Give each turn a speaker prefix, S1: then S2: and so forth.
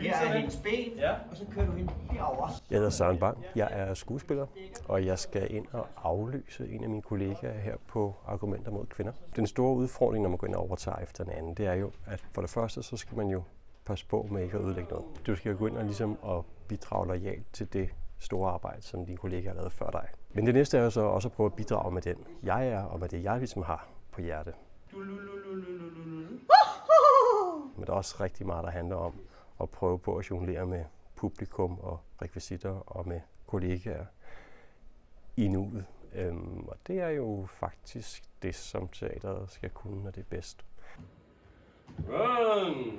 S1: Her er hendes ben,
S2: Ja.
S1: og så kører du hende herover.
S3: Jeg hedder Søren Bang. Jeg er skuespiller, og jeg skal ind og afløse en af mine kollegaer her på Argumenter mod kvinder. Den store udfordring, når man går ind og overtager efter en anden, det er jo, at for det første, så skal man jo passe på med ikke at ødelægge noget. Du skal jo gå ind og ligesom og bidrage lojalt til det store arbejde, som dine kollegaer har lavet før dig. Men det næste er jo så også at prøve at bidrage med den, jeg er, og med det, jeg ligesom har på hjerte. Men der er også rigtig meget, der handler om at prøve på at jonglere med publikum og rekvisitter og med kollegaer i nuet. Øhm, og det er jo faktisk det, som teateret skal kunne, når det er bedst. Run.